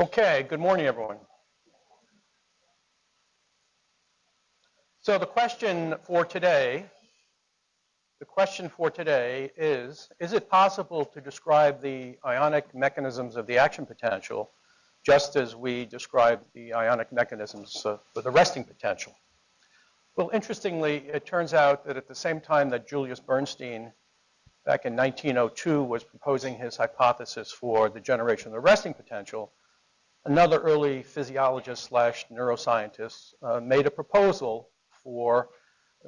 Okay, good morning, everyone. So the question for today, the question for today is, is it possible to describe the ionic mechanisms of the action potential just as we describe the ionic mechanisms uh, for the resting potential? Well, interestingly, it turns out that at the same time that Julius Bernstein back in 1902 was proposing his hypothesis for the generation of the resting potential, another early physiologist slash neuroscientist uh, made a proposal for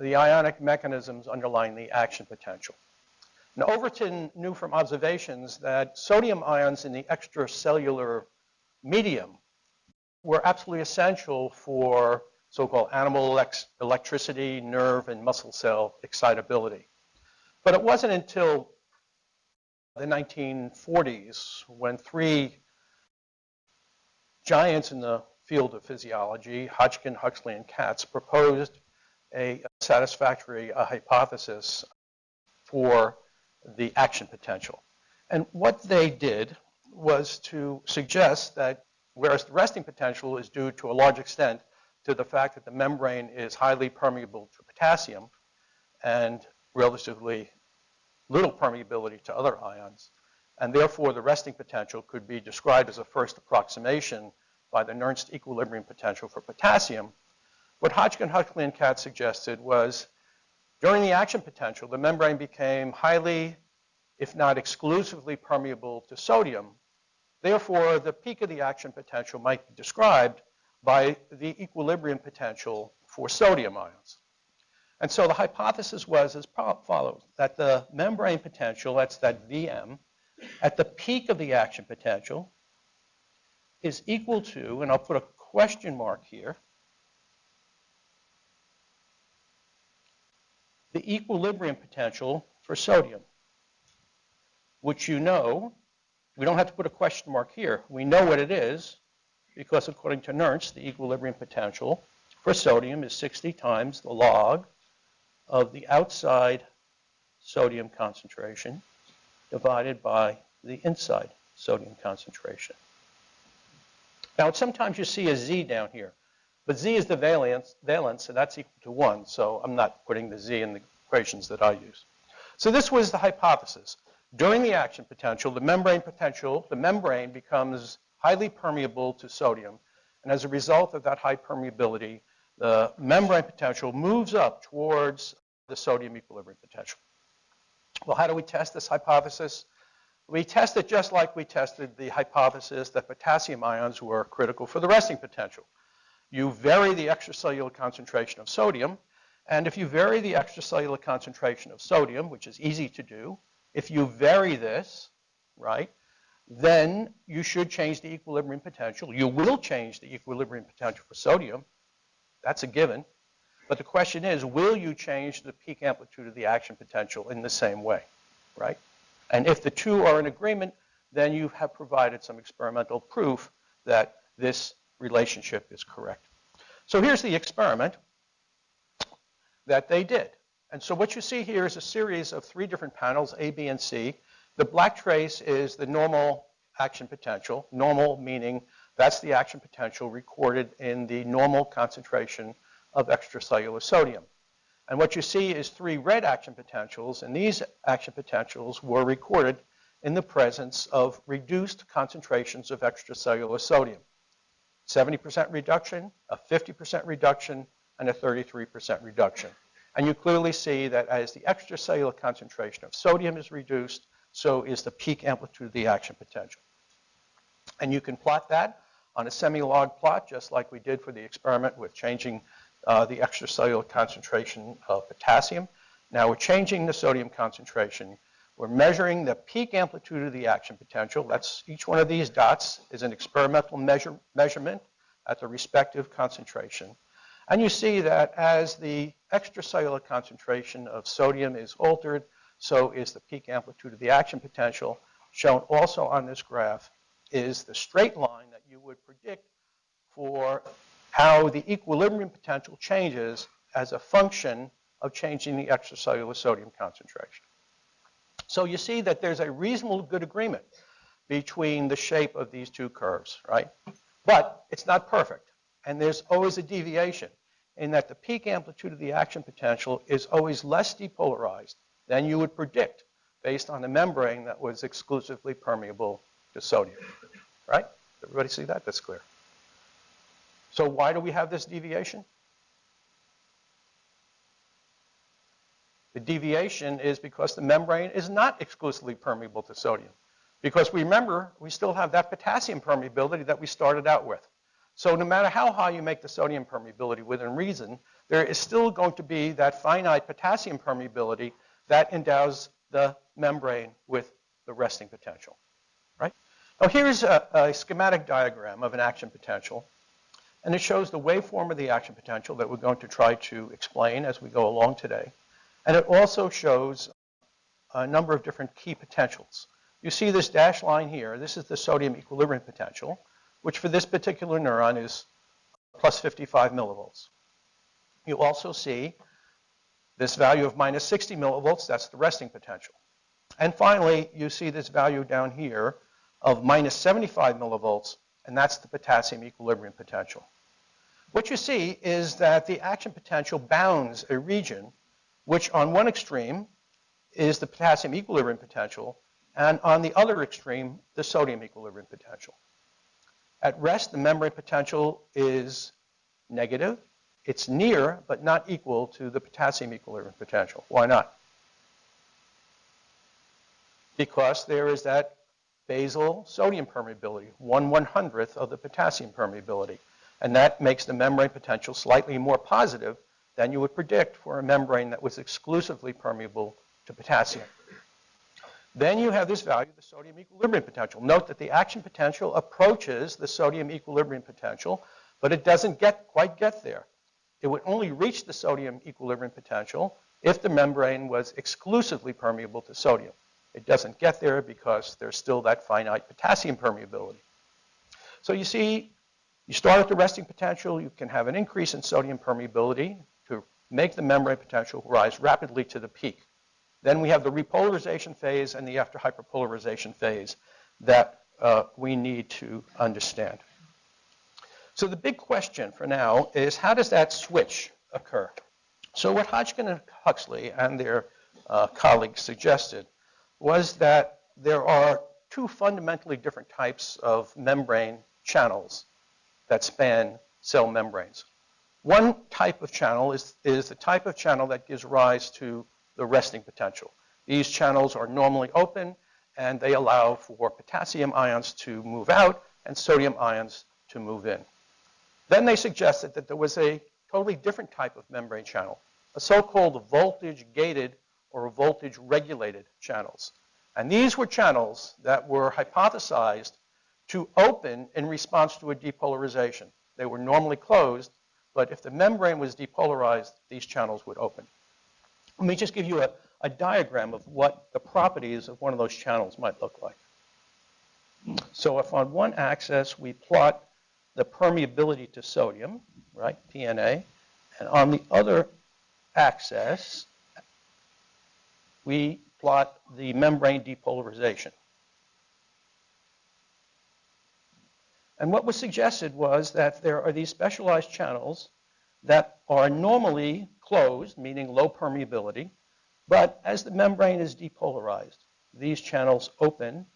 the ionic mechanisms underlying the action potential. Now, Overton knew from observations that sodium ions in the extracellular medium were absolutely essential for so-called animal electricity, nerve, and muscle cell excitability. But it wasn't until the 1940s when three giants in the field of physiology, Hodgkin, Huxley, and Katz, proposed a satisfactory a hypothesis for the action potential. And what they did was to suggest that whereas the resting potential is due to a large extent to the fact that the membrane is highly permeable to potassium and relatively little permeability to other ions, and therefore the resting potential could be described as a first approximation by the Nernst equilibrium potential for potassium. What Hodgkin, Huxley, and Katz suggested was during the action potential, the membrane became highly, if not exclusively permeable to sodium. Therefore, the peak of the action potential might be described by the equilibrium potential for sodium ions. And so the hypothesis was as follows, that the membrane potential, that's that Vm, at the peak of the action potential is equal to, and I'll put a question mark here, the equilibrium potential for sodium, which you know, we don't have to put a question mark here. We know what it is because according to Nernst, the equilibrium potential for sodium is 60 times the log of the outside sodium concentration divided by the inside sodium concentration. Now, sometimes you see a Z down here, but Z is the valence, valence, and that's equal to 1, so I'm not putting the Z in the equations that I use. So this was the hypothesis. During the action potential, the membrane potential, the membrane becomes highly permeable to sodium, and as a result of that high permeability, the membrane potential moves up towards the sodium equilibrium potential. Well, how do we test this hypothesis? We test it just like we tested the hypothesis that potassium ions were critical for the resting potential. You vary the extracellular concentration of sodium, and if you vary the extracellular concentration of sodium, which is easy to do, if you vary this, right, then you should change the equilibrium potential. You will change the equilibrium potential for sodium. That's a given. But the question is, will you change the peak amplitude of the action potential in the same way, right? And if the two are in agreement, then you have provided some experimental proof that this relationship is correct. So here's the experiment that they did. And so what you see here is a series of three different panels, A, B, and C. The black trace is the normal action potential, normal meaning that's the action potential recorded in the normal concentration of extracellular sodium. And what you see is three red action potentials, and these action potentials were recorded in the presence of reduced concentrations of extracellular sodium. 70% reduction, a 50% reduction, and a 33% reduction. And you clearly see that as the extracellular concentration of sodium is reduced, so is the peak amplitude of the action potential. And you can plot that on a semi-log plot, just like we did for the experiment with changing uh, the extracellular concentration of potassium. Now we're changing the sodium concentration. We're measuring the peak amplitude of the action potential. That's each one of these dots is an experimental measure, measurement at the respective concentration. And you see that as the extracellular concentration of sodium is altered, so is the peak amplitude of the action potential. Shown also on this graph is the straight line that you would predict for how the equilibrium potential changes as a function of changing the extracellular sodium concentration. So you see that there's a reasonable good agreement between the shape of these two curves, right? But it's not perfect. And there's always a deviation in that the peak amplitude of the action potential is always less depolarized than you would predict based on a membrane that was exclusively permeable to sodium, right? Everybody see that? That's clear. So why do we have this deviation? The deviation is because the membrane is not exclusively permeable to sodium. Because remember, we still have that potassium permeability that we started out with. So no matter how high you make the sodium permeability within reason, there is still going to be that finite potassium permeability that endows the membrane with the resting potential, right? Now here's a, a schematic diagram of an action potential. And it shows the waveform of the action potential that we're going to try to explain as we go along today. And it also shows a number of different key potentials. You see this dashed line here. This is the sodium equilibrium potential, which for this particular neuron is plus 55 millivolts. You also see this value of minus 60 millivolts. That's the resting potential. And finally, you see this value down here of minus 75 millivolts, and that's the potassium equilibrium potential. What you see is that the action potential bounds a region which on one extreme is the potassium equilibrium potential, and on the other extreme, the sodium equilibrium potential. At rest, the membrane potential is negative. It's near, but not equal to the potassium equilibrium potential. Why not? Because there is that basal sodium permeability, 1 100th of the potassium permeability. And that makes the membrane potential slightly more positive than you would predict for a membrane that was exclusively permeable to potassium. Then you have this value, the sodium equilibrium potential. Note that the action potential approaches the sodium equilibrium potential, but it doesn't get quite get there. It would only reach the sodium equilibrium potential if the membrane was exclusively permeable to sodium. It doesn't get there because there's still that finite potassium permeability. So you see, you start at the resting potential, you can have an increase in sodium permeability to make the membrane potential rise rapidly to the peak. Then we have the repolarization phase and the after hyperpolarization phase that uh, we need to understand. So the big question for now is how does that switch occur? So what Hodgkin and Huxley and their uh, colleagues suggested was that there are two fundamentally different types of membrane channels that span cell membranes. One type of channel is, is the type of channel that gives rise to the resting potential. These channels are normally open and they allow for potassium ions to move out and sodium ions to move in. Then they suggested that there was a totally different type of membrane channel, a so-called voltage-gated or voltage-regulated channels. And these were channels that were hypothesized to open in response to a depolarization. They were normally closed, but if the membrane was depolarized, these channels would open. Let me just give you a, a diagram of what the properties of one of those channels might look like. So if on one axis we plot the permeability to sodium, right, PNA, and on the other axis we plot the membrane depolarization. And what was suggested was that there are these specialized channels that are normally closed, meaning low permeability, but as the membrane is depolarized, these channels open,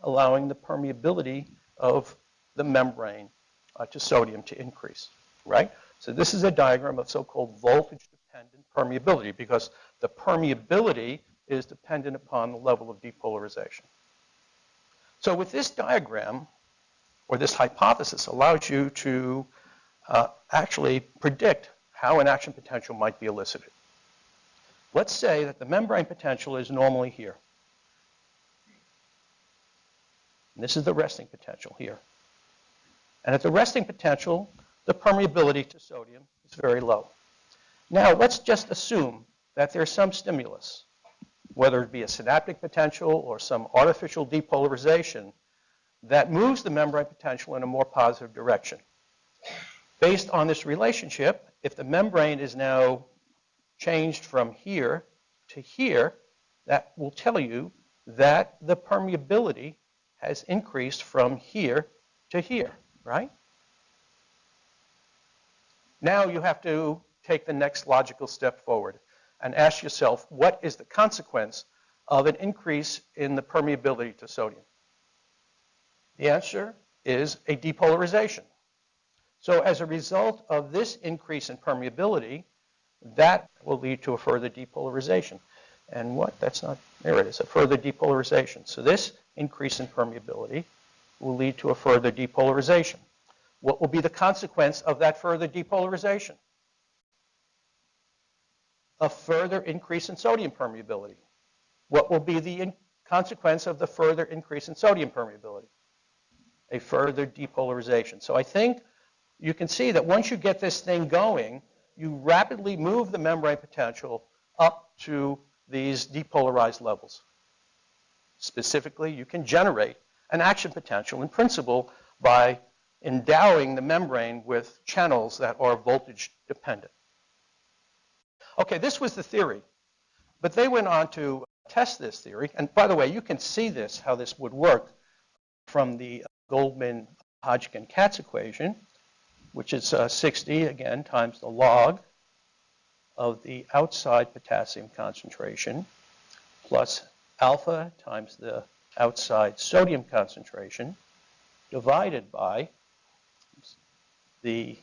allowing the permeability of the membrane uh, to sodium to increase, right? So this is a diagram of so-called voltage-dependent permeability because the permeability is dependent upon the level of depolarization. So with this diagram, or this hypothesis allows you to uh, actually predict how an action potential might be elicited. Let's say that the membrane potential is normally here. And this is the resting potential here. And at the resting potential, the permeability to sodium is very low. Now, let's just assume that there's some stimulus, whether it be a synaptic potential or some artificial depolarization that moves the membrane potential in a more positive direction. Based on this relationship, if the membrane is now changed from here to here, that will tell you that the permeability has increased from here to here, right? Now you have to take the next logical step forward and ask yourself, what is the consequence of an increase in the permeability to sodium? The answer is a depolarization. So as a result of this increase in permeability, that will lead to a further depolarization. And what? That's not, there it is, a further depolarization. So this increase in permeability will lead to a further depolarization. What will be the consequence of that further depolarization? A further increase in sodium permeability. What will be the consequence of the further increase in sodium permeability? A further depolarization. So I think you can see that once you get this thing going, you rapidly move the membrane potential up to these depolarized levels. Specifically, you can generate an action potential in principle by endowing the membrane with channels that are voltage dependent. Okay, this was the theory. But they went on to test this theory. And by the way, you can see this, how this would work from the Goldman-Hodgkin-Katz equation, which is uh, 60, again, times the log of the outside potassium concentration plus alpha times the outside sodium concentration divided by the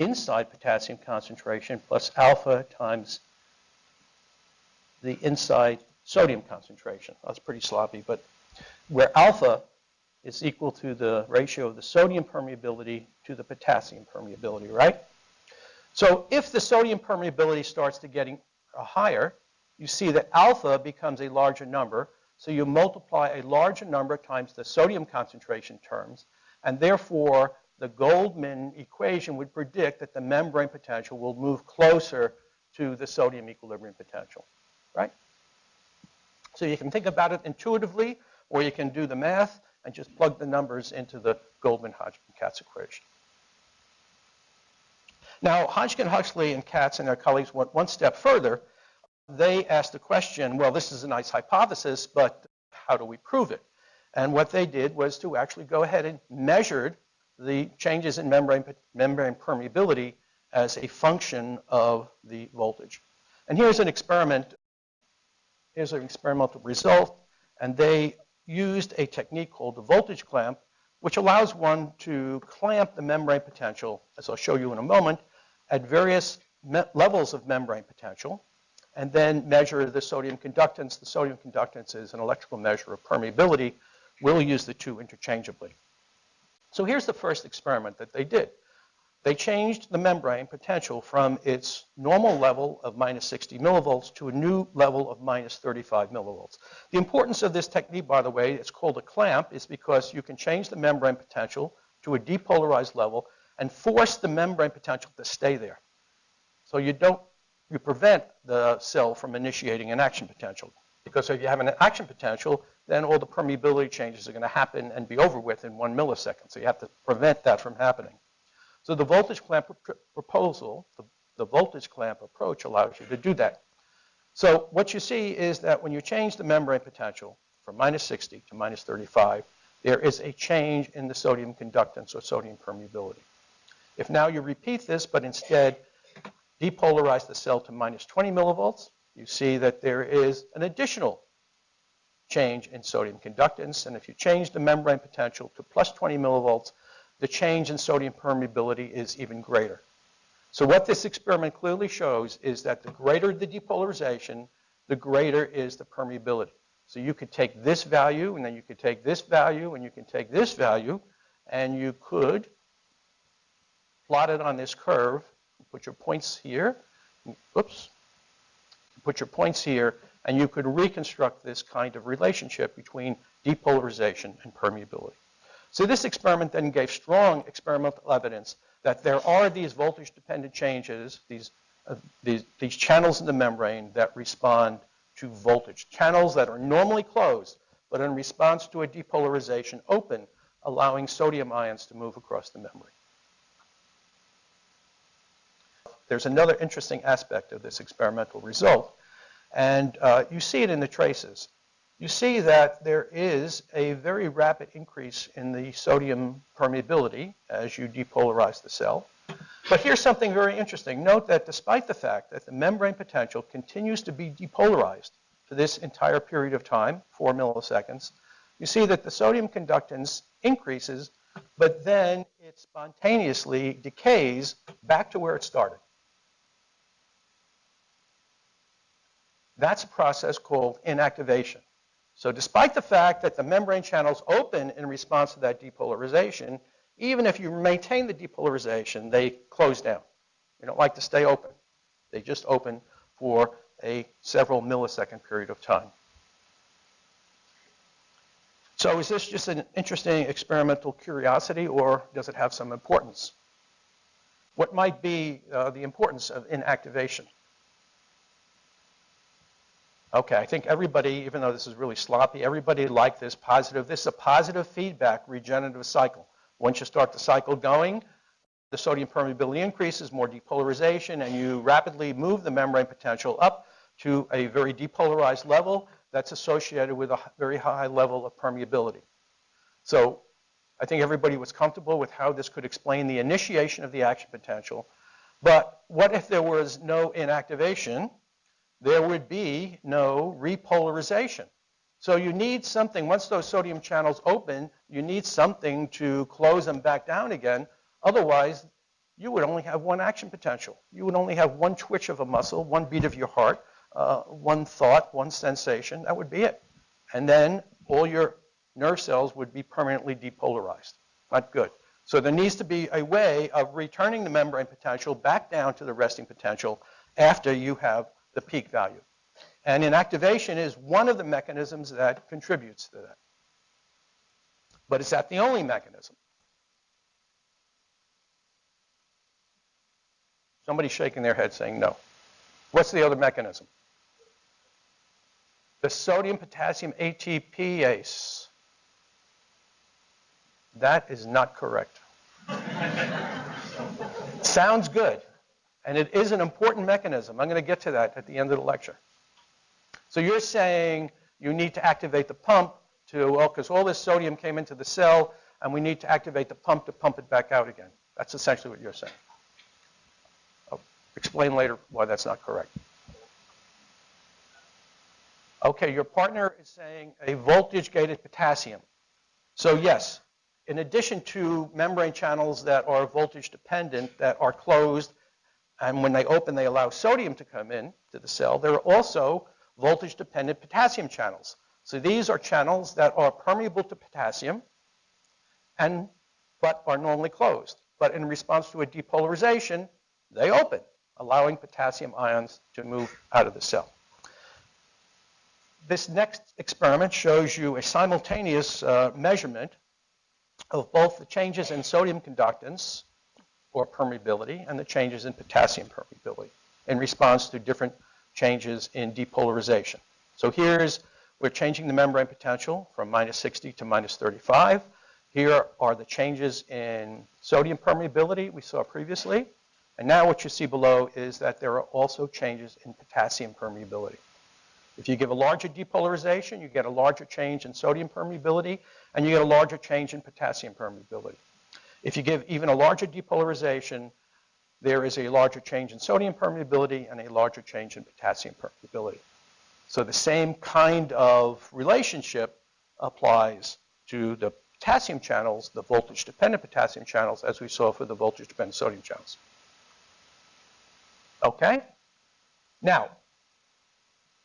inside potassium concentration plus alpha times the inside sodium concentration. That's pretty sloppy, but where alpha is equal to the ratio of the sodium permeability to the potassium permeability, right? So if the sodium permeability starts to getting uh, higher, you see that alpha becomes a larger number. So you multiply a larger number times the sodium concentration terms, and therefore the Goldman equation would predict that the membrane potential will move closer to the sodium equilibrium potential, right? So you can think about it intuitively, or you can do the math and just plug the numbers into the Goldman-Hodgkin-Katz equation. Now, Hodgkin, Huxley, and Katz and their colleagues went one step further. They asked the question, well, this is a nice hypothesis, but how do we prove it? And what they did was to actually go ahead and measured the changes in membrane, membrane permeability as a function of the voltage. And here's an experiment. Here's an experimental result. And they used a technique called the voltage clamp, which allows one to clamp the membrane potential, as I'll show you in a moment, at various levels of membrane potential and then measure the sodium conductance. The sodium conductance is an electrical measure of permeability. We'll use the two interchangeably. So here's the first experiment that they did. They changed the membrane potential from its normal level of minus 60 millivolts to a new level of minus 35 millivolts. The importance of this technique, by the way, it's called a clamp, is because you can change the membrane potential to a depolarized level and force the membrane potential to stay there. So you don't, you prevent the cell from initiating an action potential. Because if you have an action potential, then all the permeability changes are going to happen and be over with in one millisecond. So you have to prevent that from happening. So the voltage clamp pr proposal, the, the voltage clamp approach allows you to do that. So what you see is that when you change the membrane potential from minus 60 to minus 35, there is a change in the sodium conductance or sodium permeability. If now you repeat this, but instead depolarize the cell to minus 20 millivolts, you see that there is an additional change in sodium conductance. And if you change the membrane potential to plus 20 millivolts, the change in sodium permeability is even greater. So what this experiment clearly shows is that the greater the depolarization, the greater is the permeability. So you could take this value, and then you could take this value, and you can take this value, and you could plot it on this curve, put your points here, oops, put your points here, and you could reconstruct this kind of relationship between depolarization and permeability. So this experiment then gave strong experimental evidence that there are these voltage-dependent changes, these, uh, these, these channels in the membrane that respond to voltage. Channels that are normally closed, but in response to a depolarization open, allowing sodium ions to move across the membrane. There's another interesting aspect of this experimental result, and uh, you see it in the traces. you see that there is a very rapid increase in the sodium permeability as you depolarize the cell. But here's something very interesting. Note that despite the fact that the membrane potential continues to be depolarized for this entire period of time, 4 milliseconds, you see that the sodium conductance increases, but then it spontaneously decays back to where it started. That's a process called inactivation. So despite the fact that the membrane channels open in response to that depolarization, even if you maintain the depolarization, they close down. They don't like to stay open. They just open for a several millisecond period of time. So is this just an interesting experimental curiosity or does it have some importance? What might be uh, the importance of inactivation? Okay, I think everybody, even though this is really sloppy, everybody liked this positive. This is a positive feedback regenerative cycle. Once you start the cycle going, the sodium permeability increases, more depolarization, and you rapidly move the membrane potential up to a very depolarized level that's associated with a very high level of permeability. So I think everybody was comfortable with how this could explain the initiation of the action potential. But what if there was no inactivation? There would be no repolarization. So you need something, once those sodium channels open, you need something to close them back down again. Otherwise, you would only have one action potential. You would only have one twitch of a muscle, one beat of your heart, uh, one thought, one sensation. That would be it. And then all your nerve cells would be permanently depolarized. Not good. So there needs to be a way of returning the membrane potential back down to the resting potential after you have the peak value. And inactivation is one of the mechanisms that contributes to that. But is that the only mechanism? Somebody's shaking their head saying no. What's the other mechanism? The sodium potassium ATPase. That is not correct. Sounds good. And it is an important mechanism. I'm going to get to that at the end of the lecture. So you're saying you need to activate the pump to, well, because all this sodium came into the cell, and we need to activate the pump to pump it back out again. That's essentially what you're saying. I'll explain later why that's not correct. Okay, your partner is saying a voltage-gated potassium. So yes, in addition to membrane channels that are voltage dependent, that are closed and when they open, they allow sodium to come in to the cell. There are also voltage-dependent potassium channels. So these are channels that are permeable to potassium, and but are normally closed. But in response to a depolarization, they open, allowing potassium ions to move out of the cell. This next experiment shows you a simultaneous uh, measurement of both the changes in sodium conductance or permeability and the changes in potassium permeability in response to different changes in depolarization. So here's, we're changing the membrane potential from minus 60 to minus 35. Here are the changes in sodium permeability we saw previously. And now what you see below is that there are also changes in potassium permeability. If you give a larger depolarization, you get a larger change in sodium permeability, and you get a larger change in potassium permeability. If you give even a larger depolarization, there is a larger change in sodium permeability and a larger change in potassium permeability. So the same kind of relationship applies to the potassium channels, the voltage-dependent potassium channels, as we saw for the voltage-dependent sodium channels. Okay? Now,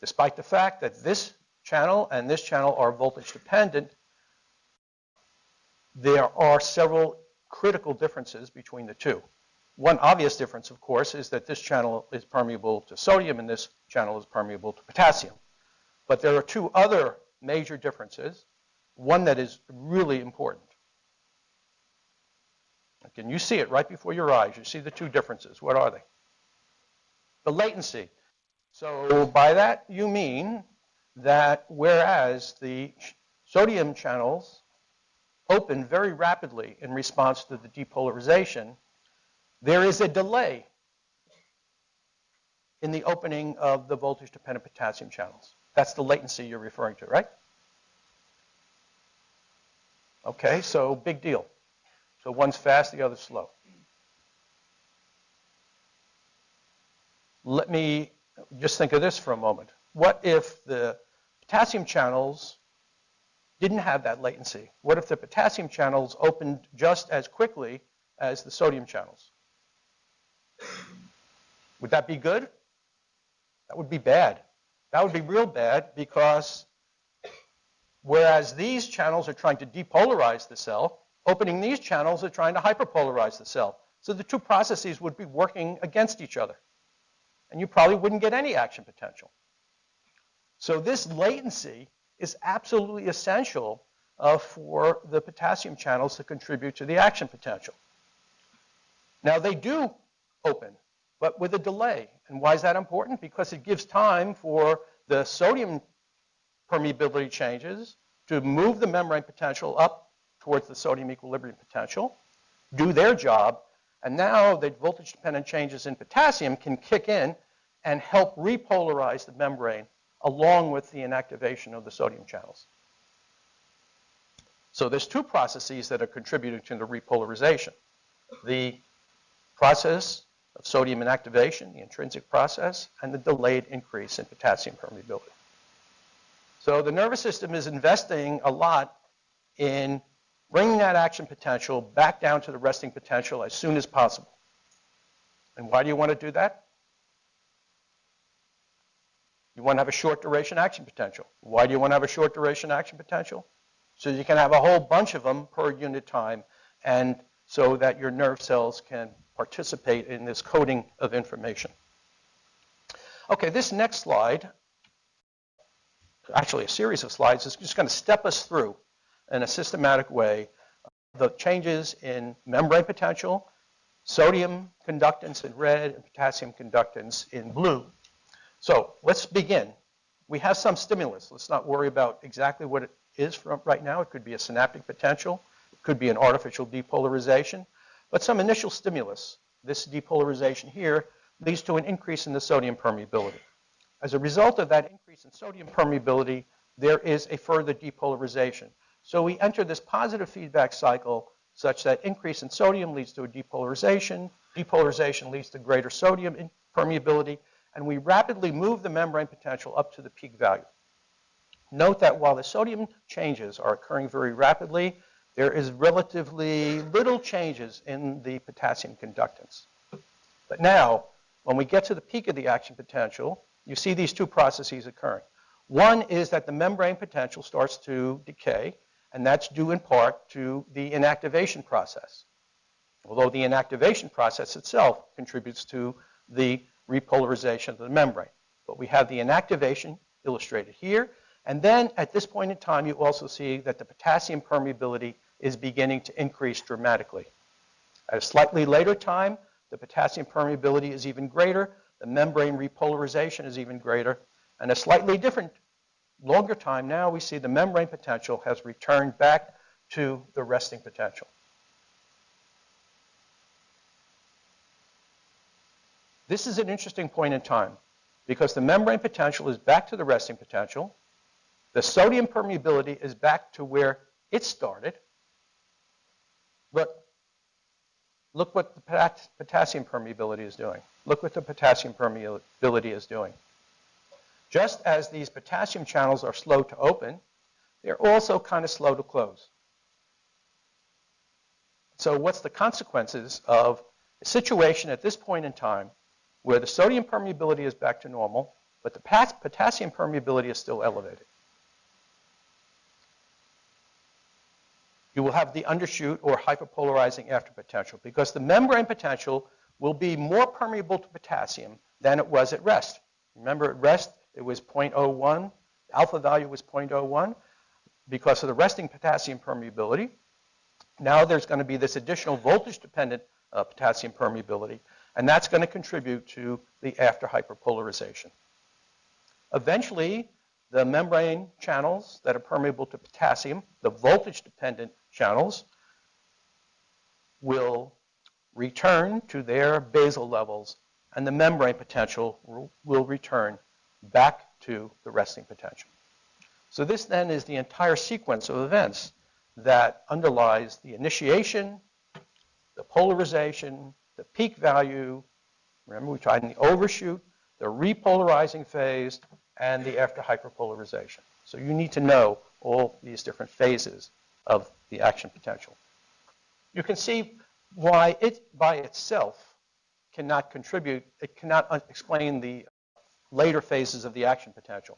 despite the fact that this channel and this channel are voltage-dependent, there are several critical differences between the two. One obvious difference, of course, is that this channel is permeable to sodium and this channel is permeable to potassium. But there are two other major differences, one that is really important. Can you see it right before your eyes? You see the two differences. What are they? The latency. So by that you mean that whereas the sodium channels open very rapidly in response to the depolarization, there is a delay in the opening of the voltage-dependent potassium channels. That's the latency you're referring to, right? Okay, so big deal. So one's fast, the other's slow. Let me just think of this for a moment. What if the potassium channels didn't have that latency? What if the potassium channels opened just as quickly as the sodium channels? Would that be good? That would be bad. That would be real bad because whereas these channels are trying to depolarize the cell, opening these channels are trying to hyperpolarize the cell. So the two processes would be working against each other. And you probably wouldn't get any action potential. So this latency is absolutely essential uh, for the potassium channels to contribute to the action potential. Now they do open, but with a delay. And why is that important? Because it gives time for the sodium permeability changes to move the membrane potential up towards the sodium equilibrium potential, do their job, and now the voltage dependent changes in potassium can kick in and help repolarize the membrane along with the inactivation of the sodium channels. So there's two processes that are contributing to the repolarization. The process of sodium inactivation, the intrinsic process, and the delayed increase in potassium permeability. So the nervous system is investing a lot in bringing that action potential back down to the resting potential as soon as possible. And why do you want to do that? You want to have a short duration action potential. Why do you want to have a short duration action potential? So you can have a whole bunch of them per unit time and so that your nerve cells can participate in this coding of information. Okay, this next slide, actually a series of slides, is just going to step us through in a systematic way the changes in membrane potential, sodium conductance in red, and potassium conductance in blue. So let's begin. We have some stimulus. Let's not worry about exactly what it is from right now. It could be a synaptic potential. It could be an artificial depolarization. But some initial stimulus, this depolarization here, leads to an increase in the sodium permeability. As a result of that increase in sodium permeability, there is a further depolarization. So we enter this positive feedback cycle such that increase in sodium leads to a depolarization, depolarization leads to greater sodium permeability, and we rapidly move the membrane potential up to the peak value. Note that while the sodium changes are occurring very rapidly, there is relatively little changes in the potassium conductance. But now, when we get to the peak of the action potential, you see these two processes occurring. One is that the membrane potential starts to decay, and that's due in part to the inactivation process. Although the inactivation process itself contributes to the repolarization of the membrane. But we have the inactivation illustrated here. And then at this point in time, you also see that the potassium permeability is beginning to increase dramatically. At a slightly later time, the potassium permeability is even greater, the membrane repolarization is even greater, and a slightly different, longer time now, we see the membrane potential has returned back to the resting potential. This is an interesting point in time because the membrane potential is back to the resting potential. The sodium permeability is back to where it started. But look what the potassium permeability is doing. Look what the potassium permeability is doing. Just as these potassium channels are slow to open, they're also kind of slow to close. So what's the consequences of a situation at this point in time where the sodium permeability is back to normal, but the potassium permeability is still elevated. You will have the undershoot or hyperpolarizing after potential because the membrane potential will be more permeable to potassium than it was at rest. Remember at rest it was 0.01, alpha value was 0.01 because of the resting potassium permeability. Now there's going to be this additional voltage dependent uh, potassium permeability and that's going to contribute to the after hyperpolarization. Eventually, the membrane channels that are permeable to potassium, the voltage-dependent channels, will return to their basal levels, and the membrane potential will return back to the resting potential. So this then is the entire sequence of events that underlies the initiation, the polarization, the peak value, remember we tried in the overshoot, the repolarizing phase, and the after hyperpolarization. So you need to know all these different phases of the action potential. You can see why it by itself cannot contribute, it cannot explain the later phases of the action potential.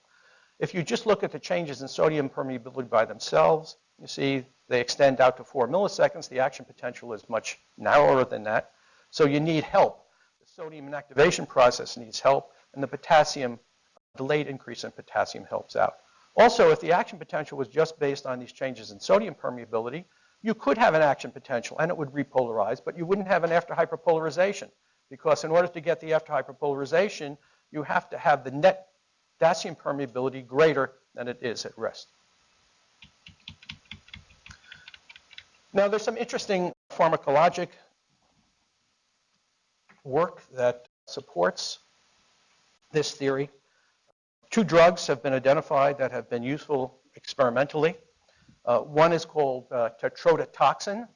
If you just look at the changes in sodium permeability by themselves, you see they extend out to four milliseconds. The action potential is much narrower than that. So you need help. The sodium inactivation process needs help, and the potassium, delayed increase in potassium helps out. Also, if the action potential was just based on these changes in sodium permeability, you could have an action potential and it would repolarize, but you wouldn't have an after hyperpolarization because in order to get the after hyperpolarization, you have to have the net potassium permeability greater than it is at rest. Now, there's some interesting pharmacologic work that supports this theory. Two drugs have been identified that have been useful experimentally. Uh, one is called uh, tetrodotoxin.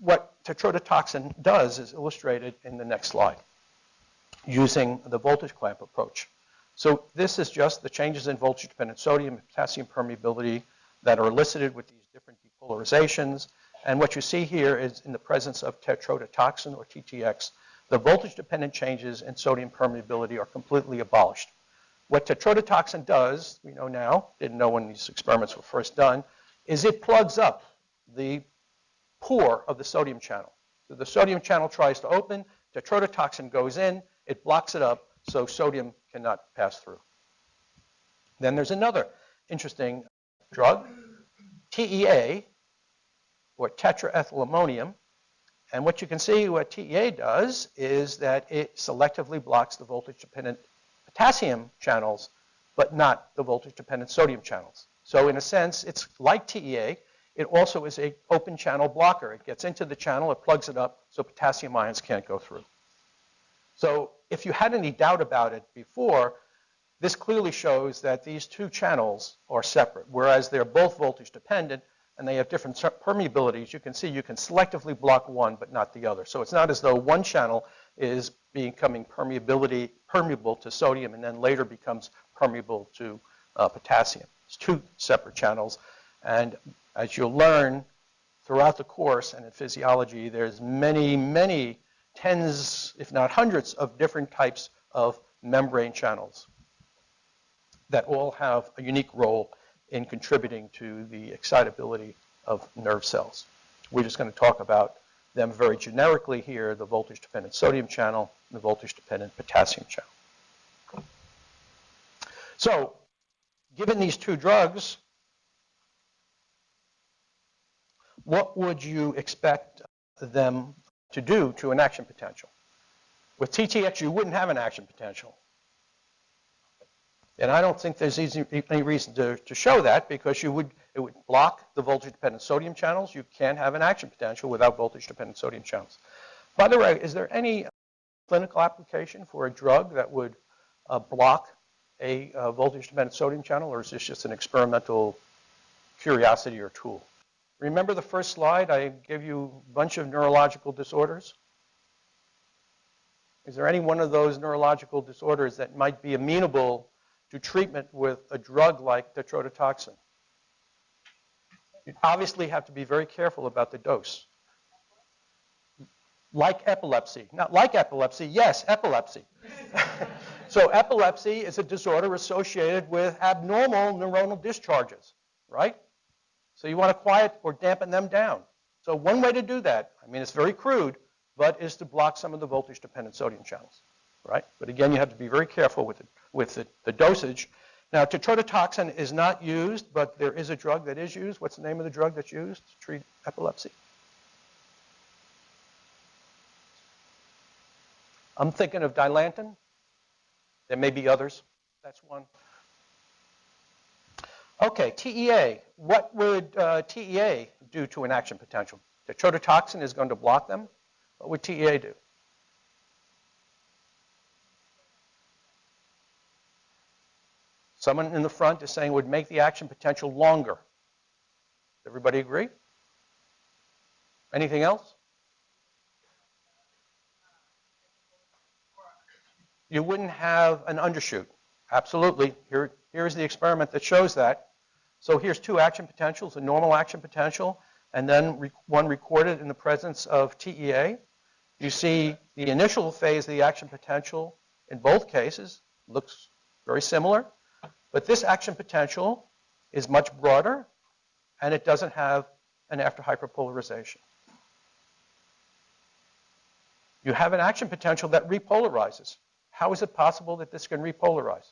What tetrodotoxin does is illustrated in the next slide using the voltage clamp approach. So this is just the changes in voltage-dependent sodium and potassium permeability that are elicited with these different depolarizations. And what you see here is in the presence of tetrodotoxin or TTX, the voltage-dependent changes in sodium permeability are completely abolished. What tetrodotoxin does, we know now, didn't know when these experiments were first done, is it plugs up the pore of the sodium channel. So the sodium channel tries to open, tetrodotoxin goes in, it blocks it up, so sodium cannot pass through. Then there's another interesting drug, TEA, or tetraethylammonium. And what you can see what TEA does is that it selectively blocks the voltage-dependent potassium channels, but not the voltage-dependent sodium channels. So in a sense, it's like TEA. It also is a open channel blocker. It gets into the channel, it plugs it up, so potassium ions can't go through. So if you had any doubt about it before, this clearly shows that these two channels are separate, whereas they're both voltage dependent and they have different permeabilities. You can see you can selectively block one but not the other. So it's not as though one channel is becoming permeability permeable to sodium and then later becomes permeable to uh, potassium. It's two separate channels. And as you'll learn throughout the course and in physiology, there's many, many tens, if not hundreds, of different types of membrane channels that all have a unique role in contributing to the excitability of nerve cells. We're just going to talk about them very generically here, the voltage-dependent sodium channel and the voltage-dependent potassium channel. So given these two drugs, what would you expect them to do to an action potential? With TTX, you wouldn't have an action potential. And I don't think there's easy, any reason to, to show that because you would, it would block the voltage-dependent sodium channels. You can't have an action potential without voltage-dependent sodium channels. By the way, is there any clinical application for a drug that would uh, block a uh, voltage-dependent sodium channel, or is this just an experimental curiosity or tool? Remember the first slide? I gave you a bunch of neurological disorders. Is there any one of those neurological disorders that might be amenable to treatment with a drug like tetrodotoxin? You obviously have to be very careful about the dose. Like epilepsy. Not like epilepsy, yes, epilepsy. So epilepsy is a disorder associated with abnormal neuronal discharges, right? So you want to quiet or dampen them down. So one way to do that, I mean, it's very crude, but is to block some of the voltage-dependent sodium channels, right? But again, you have to be very careful with, it, with the, the dosage. Now, tetrodotoxin is not used, but there is a drug that is used. What's the name of the drug that's used to treat epilepsy? I'm thinking of Dilantin. There may be others. That's one. Okay, TEA. What would uh, TEA do to an action potential? Tetrodotoxin is going to block them. What would TEA do? Someone in the front is saying would make the action potential longer. Everybody agree? Anything else? You wouldn't have an undershoot. Absolutely. Here, here's the experiment that shows that. So here's two action potentials, a normal action potential, and then one recorded in the presence of TEA. You see the initial phase of the action potential in both cases looks very similar, but this action potential is much broader and it doesn't have an after hyperpolarization. You have an action potential that repolarizes. How is it possible that this can repolarize?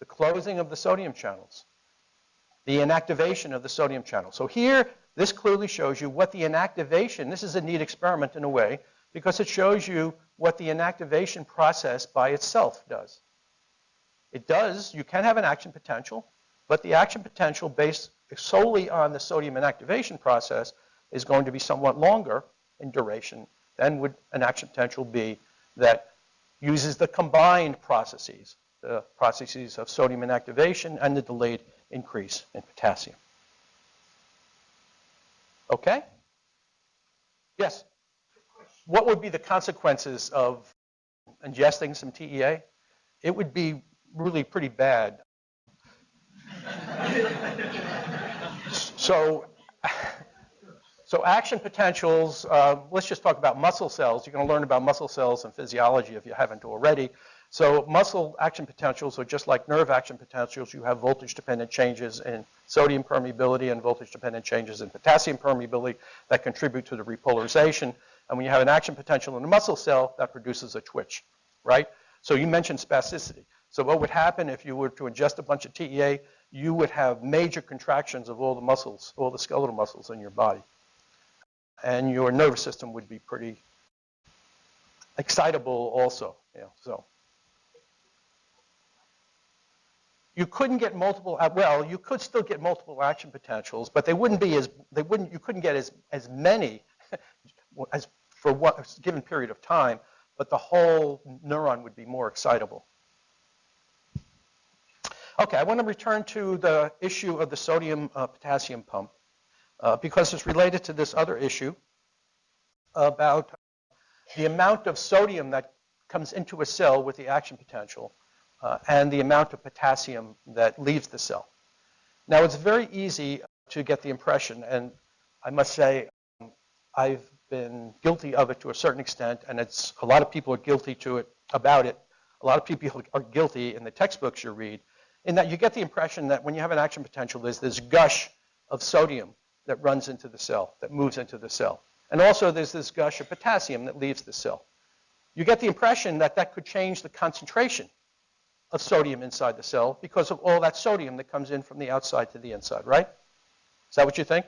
The closing of the sodium channels, the inactivation of the sodium channel. So here, this clearly shows you what the inactivation, this is a neat experiment in a way, because it shows you what the inactivation process by itself does. It does, you can have an action potential, but the action potential based solely on the sodium inactivation process is going to be somewhat longer in duration than would an action potential be that uses the combined processes, the processes of sodium inactivation and the delayed increase in potassium. Okay? Yes? What would be the consequences of ingesting some TEA? It would be really pretty bad. so, so action potentials, uh, let's just talk about muscle cells. You're going to learn about muscle cells and physiology if you haven't already. So muscle action potentials are just like nerve action potentials. You have voltage-dependent changes in sodium permeability and voltage-dependent changes in potassium permeability that contribute to the repolarization. And when you have an action potential in a muscle cell, that produces a twitch, right? So you mentioned spasticity. So what would happen if you were to ingest a bunch of TEA, you would have major contractions of all the muscles, all the skeletal muscles in your body. And your nervous system would be pretty excitable also. So. You couldn't get multiple, uh, well, you could still get multiple action potentials, but they wouldn't be as, they wouldn't, you couldn't get as, as many as for what, a given period of time, but the whole neuron would be more excitable. Okay, I want to return to the issue of the sodium uh, potassium pump uh, because it's related to this other issue about the amount of sodium that comes into a cell with the action potential uh, and the amount of potassium that leaves the cell. Now, it's very easy to get the impression, and I must say um, I've been guilty of it to a certain extent, and it's a lot of people are guilty to it about it. A lot of people are guilty in the textbooks you read in that you get the impression that when you have an action potential, there's this gush of sodium that runs into the cell, that moves into the cell. And also there's this gush of potassium that leaves the cell. You get the impression that that could change the concentration of sodium inside the cell because of all that sodium that comes in from the outside to the inside, right? Is that what you think?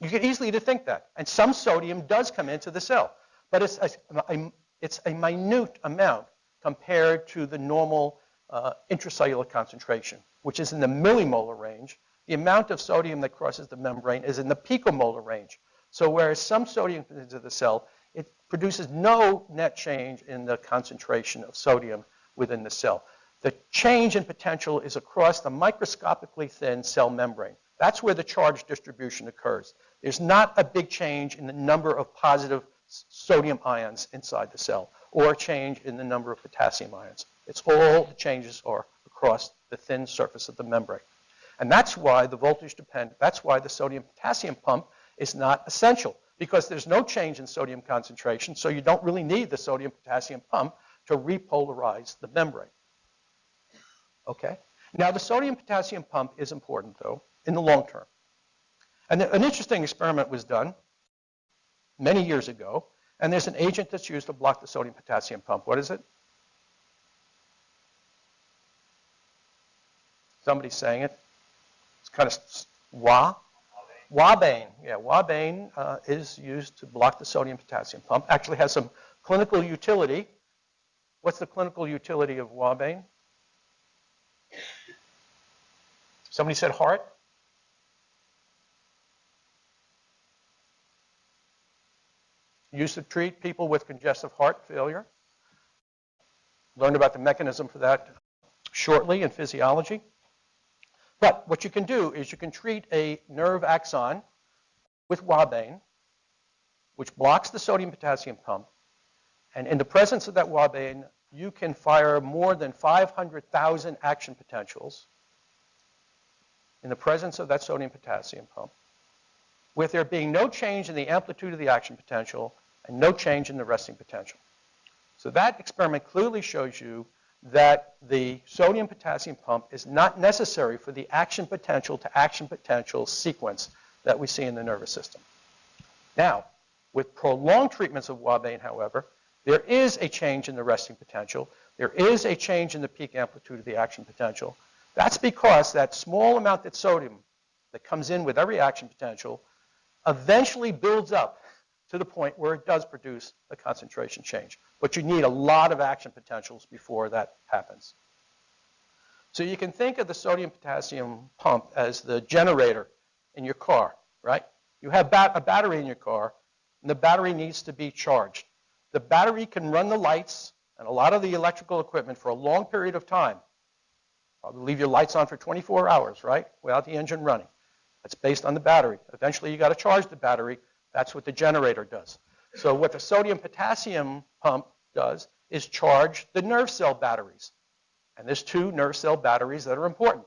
You get easily to think that. And some sodium does come into the cell, but it's a, a, it's a minute amount compared to the normal uh, intracellular concentration, which is in the millimolar range. The amount of sodium that crosses the membrane is in the picomolar range. So whereas some sodium comes into the cell, it produces no net change in the concentration of sodium within the cell. The change in potential is across the microscopically thin cell membrane. That's where the charge distribution occurs. There's not a big change in the number of positive sodium ions inside the cell or a change in the number of potassium ions. It's all the changes are across the thin surface of the membrane. And that's why the voltage dependent, that's why the sodium potassium pump is not essential because there's no change in sodium concentration, so you don't really need the sodium potassium pump to repolarize the membrane. Okay? Now the sodium potassium pump is important though in the long term. And an interesting experiment was done many years ago and there's an agent that's used to block the sodium potassium pump. What is it? Somebody's saying it. It's kind of wa. Ouabain. Yeah, ouabain uh, is used to block the sodium potassium pump. Actually has some clinical utility. What's the clinical utility of ouabain? Somebody said heart? Used to treat people with congestive heart failure. Learned about the mechanism for that shortly in physiology. But what you can do is you can treat a nerve axon with ouabain, which blocks the sodium potassium pump. And in the presence of that ouabain, you can fire more than 500,000 action potentials in the presence of that sodium potassium pump, with there being no change in the amplitude of the action potential and no change in the resting potential. So that experiment clearly shows you that the sodium potassium pump is not necessary for the action potential to action potential sequence that we see in the nervous system. Now, with prolonged treatments of ouabain, however, there is a change in the resting potential. There is a change in the peak amplitude of the action potential. That's because that small amount of sodium that comes in with every action potential eventually builds up to the point where it does produce a concentration change. But you need a lot of action potentials before that happens. So you can think of the sodium potassium pump as the generator in your car, right? You have bat a battery in your car, and the battery needs to be charged. The battery can run the lights and a lot of the electrical equipment for a long period of time. Probably leave your lights on for 24 hours, right, without the engine running. That's based on the battery. Eventually, you got to charge the battery. That's what the generator does. So what the sodium potassium pump does is charge the nerve cell batteries. And there's two nerve cell batteries that are important.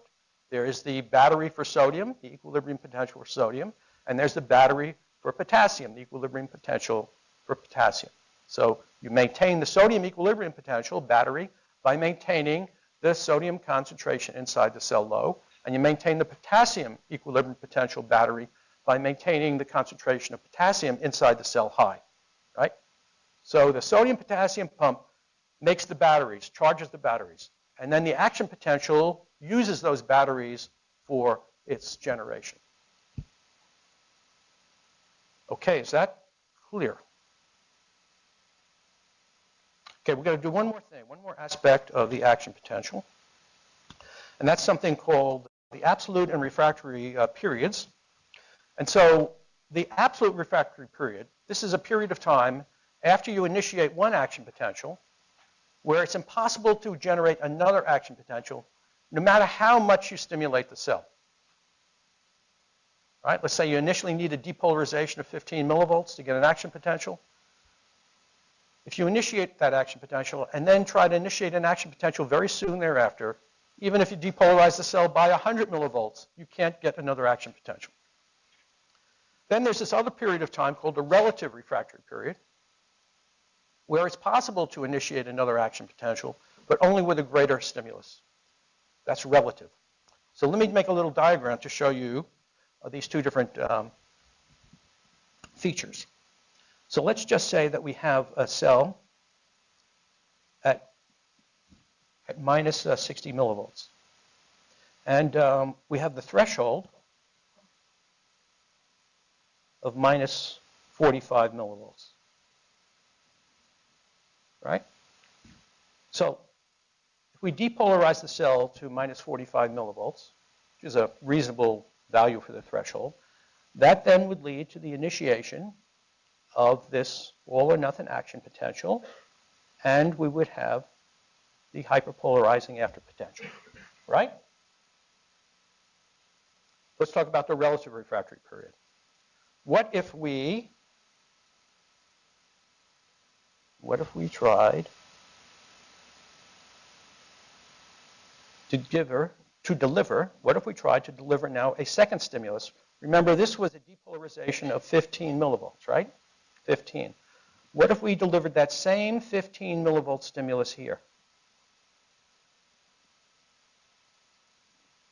There is the battery for sodium, the equilibrium potential for sodium, and there's the battery for potassium, the equilibrium potential for potassium. So you maintain the sodium equilibrium potential battery by maintaining the sodium concentration inside the cell low, and you maintain the potassium equilibrium potential battery by maintaining the concentration of potassium inside the cell high, right? So the sodium potassium pump makes the batteries, charges the batteries, and then the action potential uses those batteries for its generation. Okay, is that clear? Okay, we're going to do one more thing, one more aspect of the action potential. And that's something called the absolute and refractory uh, periods. And so the absolute refractory period, this is a period of time after you initiate one action potential where it's impossible to generate another action potential no matter how much you stimulate the cell. Right? Let's say you initially need a depolarization of 15 millivolts to get an action potential. If you initiate that action potential and then try to initiate an action potential very soon thereafter, even if you depolarize the cell by 100 millivolts, you can't get another action potential. Then there's this other period of time called the relative refractory period, where it's possible to initiate another action potential, but only with a greater stimulus. That's relative. So let me make a little diagram to show you uh, these two different um, features. So let's just say that we have a cell at, at minus, uh, 60 millivolts. And um, we have the threshold of minus 45 millivolts. Right? So if we depolarize the cell to minus 45 millivolts, which is a reasonable value for the threshold, that then would lead to the initiation of this all or nothing action potential, and we would have the hyperpolarizing after potential, right? Let's talk about the relative refractory period. What if we, what if we tried to give her, to deliver, what if we tried to deliver now a second stimulus? Remember, this was a depolarization of 15 millivolts, right? 15. What if we delivered that same 15 millivolt stimulus here?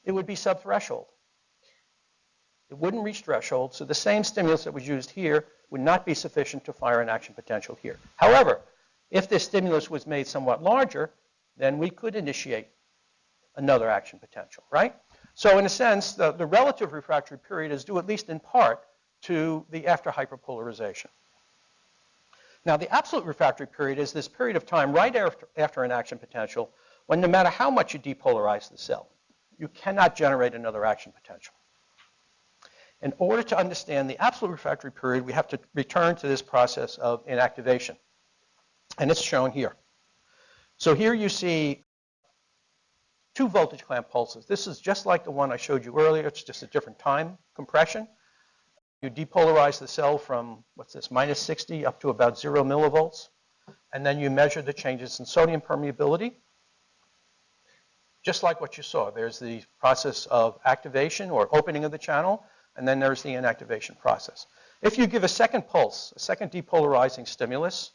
It would be subthreshold. It wouldn't reach threshold, so the same stimulus that was used here would not be sufficient to fire an action potential here. However, if this stimulus was made somewhat larger, then we could initiate another action potential, right? So in a sense, the, the relative refractory period is due at least in part to the after hyperpolarization. Now, the absolute refractory period is this period of time right after, after an action potential when no matter how much you depolarize the cell, you cannot generate another action potential. In order to understand the absolute refractory period, we have to return to this process of inactivation. And it's shown here. So here you see two voltage clamp pulses. This is just like the one I showed you earlier. It's just a different time compression. You depolarize the cell from, what's this, minus 60 up to about 0 millivolts. And then you measure the changes in sodium permeability. Just like what you saw, there's the process of activation or opening of the channel, and then there's the inactivation process. If you give a second pulse, a second depolarizing stimulus,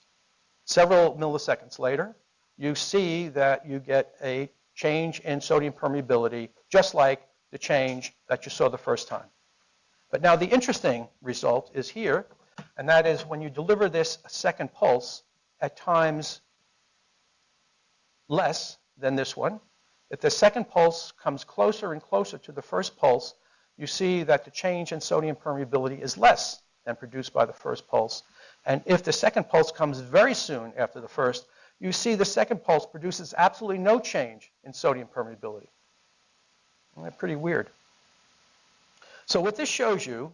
several milliseconds later, you see that you get a change in sodium permeability, just like the change that you saw the first time. But now the interesting result is here, and that is when you deliver this second pulse at times less than this one, if the second pulse comes closer and closer to the first pulse, you see that the change in sodium permeability is less than produced by the first pulse. And if the second pulse comes very soon after the first, you see the second pulse produces absolutely no change in sodium permeability. Pretty weird? So what this shows you,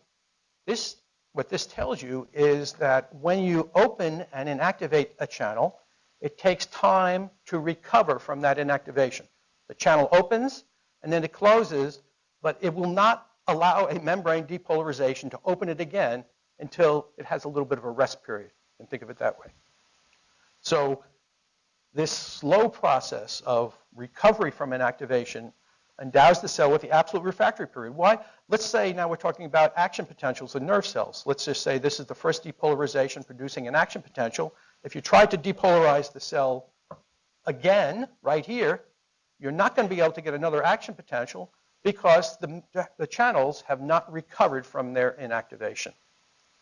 this, what this tells you is that when you open and inactivate a channel, it takes time to recover from that inactivation. The channel opens and then it closes, but it will not allow a membrane depolarization to open it again until it has a little bit of a rest period. And think of it that way. So this slow process of recovery from inactivation endows the cell with the absolute refractory period. Why? Let's say now we're talking about action potentials in nerve cells. Let's just say this is the first depolarization producing an action potential. If you try to depolarize the cell again, right here, you're not going to be able to get another action potential because the, the channels have not recovered from their inactivation,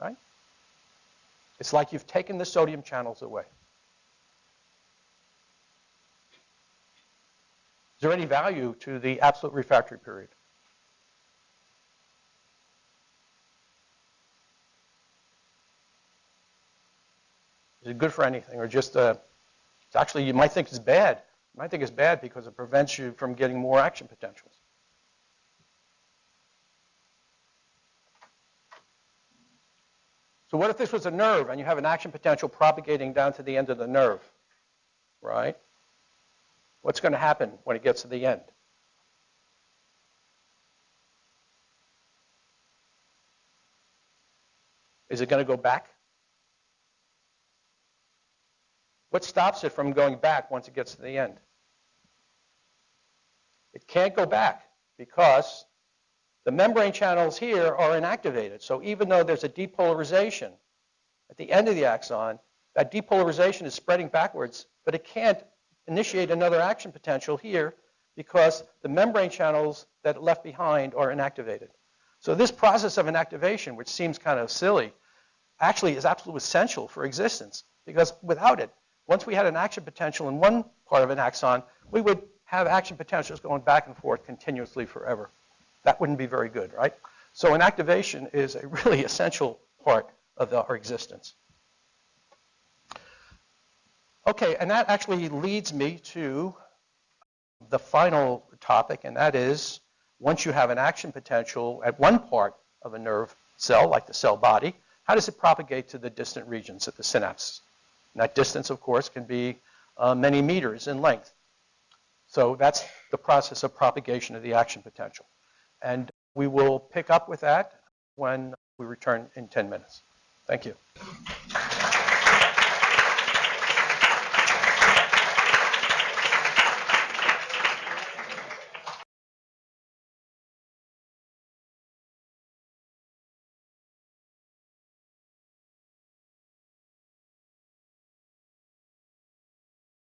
right? It's like you've taken the sodium channels away. Is there any value to the absolute refractory period? Is it good for anything or just uh, actually you might think it's bad. You might think it's bad because it prevents you from getting more action potentials. So what if this was a nerve and you have an action potential propagating down to the end of the nerve, right? What's going to happen when it gets to the end? Is it going to go back? What stops it from going back once it gets to the end? It can't go back because the membrane channels here are inactivated. So even though there's a depolarization at the end of the axon, that depolarization is spreading backwards, but it can't initiate another action potential here because the membrane channels that left behind are inactivated. So this process of inactivation, which seems kind of silly, actually is absolutely essential for existence because without it, once we had an action potential in one part of an axon, we would have action potentials going back and forth continuously forever. That wouldn't be very good, right? So inactivation is a really essential part of our existence. Okay, and that actually leads me to the final topic, and that is once you have an action potential at one part of a nerve cell, like the cell body, how does it propagate to the distant regions at the synapse? And that distance, of course, can be uh, many meters in length. So that's the process of propagation of the action potential. And we will pick up with that when we return in 10 minutes. Thank you.